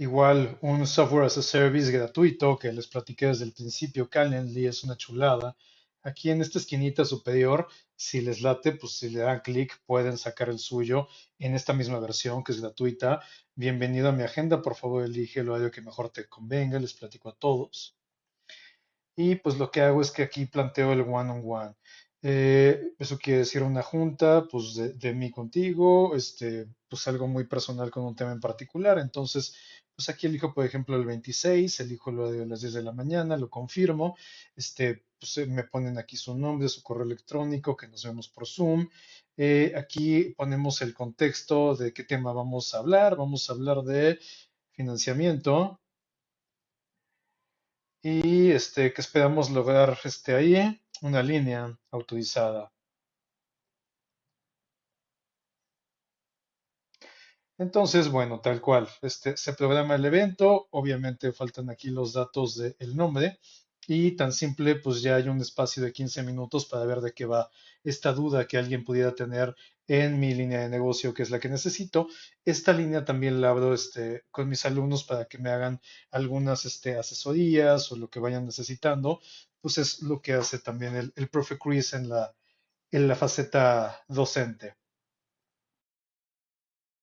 Igual un software as a service gratuito que les platiqué desde el principio, Calendly, es una chulada. Aquí en esta esquinita superior, si les late, pues si le dan clic pueden sacar el suyo en esta misma versión que es gratuita. Bienvenido a mi agenda, por favor elige el horario que mejor te convenga, les platico a todos. Y pues lo que hago es que aquí planteo el one-on-one. Eh, eso quiere decir una junta, pues de, mí contigo, este, pues algo muy personal con un tema en particular. Entonces, pues aquí elijo, por ejemplo, el 26, elijo lo de las 10 de la mañana, lo confirmo, este, pues eh, me ponen aquí su nombre, su correo electrónico, que nos vemos por Zoom. Eh, aquí ponemos el contexto de qué tema vamos a hablar. Vamos a hablar de financiamiento y este, que esperamos lograr este, ahí una línea autorizada. Entonces, bueno, tal cual, este, se programa el evento, obviamente faltan aquí los datos del nombre y tan simple, pues ya hay un espacio de 15 minutos para ver de qué va esta duda que alguien pudiera tener en mi línea de negocio, que es la que necesito. Esta línea también la abro este, con mis alumnos para que me hagan algunas este, asesorías o lo que vayan necesitando. Pues es lo que hace también el, el profe Chris en la, en la faceta docente.